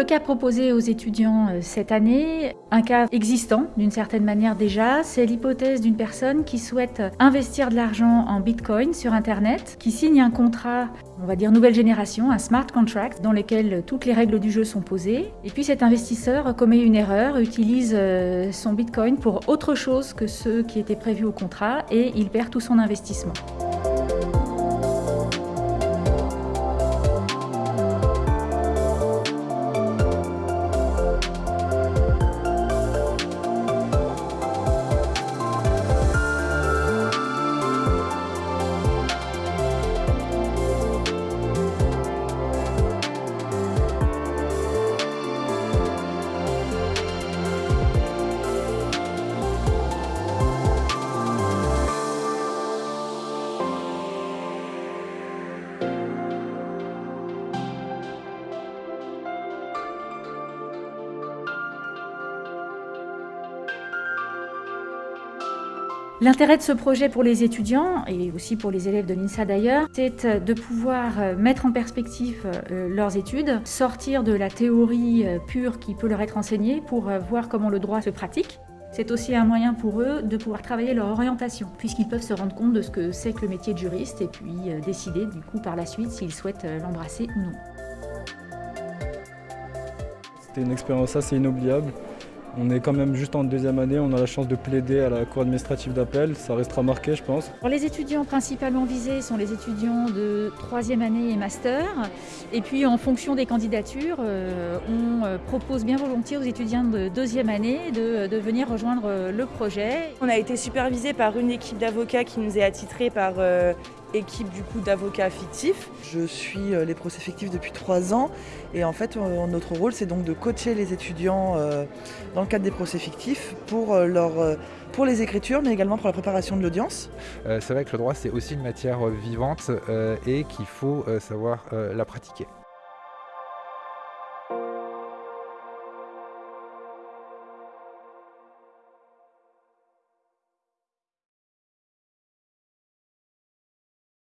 le cas proposé aux étudiants euh, cette année, un cas existant d'une certaine manière déjà, c'est l'hypothèse d'une personne qui souhaite investir de l'argent en Bitcoin sur Internet, qui signe un contrat, on va dire nouvelle génération, un smart contract, dans lequel toutes les règles du jeu sont posées. Et puis cet investisseur commet une erreur, utilise euh, son Bitcoin pour autre chose que ceux qui étaient prévus au contrat et il perd tout son investissement. L'intérêt de ce projet pour les étudiants, et aussi pour les élèves de l'INSA d'ailleurs, c'est de pouvoir euh, mettre en perspective euh, leurs études, sortir de la théorie euh, pure qui peut leur être enseignée pour voir comment le droit se pratique. C'est aussi un moyen pour eux de pouvoir travailler leur orientation, puisqu'ils peuvent se rendre compte de ce que c'est que le métier de juriste et puis décider du coup par la suite s'ils souhaitent l'embrasser ou non. C'était une expérience assez inoubliable. On est quand même juste en deuxième année, on a la chance de plaider à la Cour administrative d'appel, ça restera marqué je pense. les étudiants principalement visés sont les étudiants de troisième année et master. Et puis en fonction des candidatures, euh, on euh, propose bien volontiers aux étudiants de deuxième année de, venir rejoindre euh, le projet. On a été supervisé par une équipe d'avocats qui nous est attitrée par équipe du coup d'avocats fictifs. Je suis euh, les procès fictifs depuis trois ans et en fait euh, notre rôle c'est donc de coacher les étudiants euh, dans le cadre des procès fictifs pour, leur, pour les écritures mais également pour la préparation de l'audience. c'est vrai que le droit c'est aussi une matière vivante et qu'il faut savoir la pratiquer.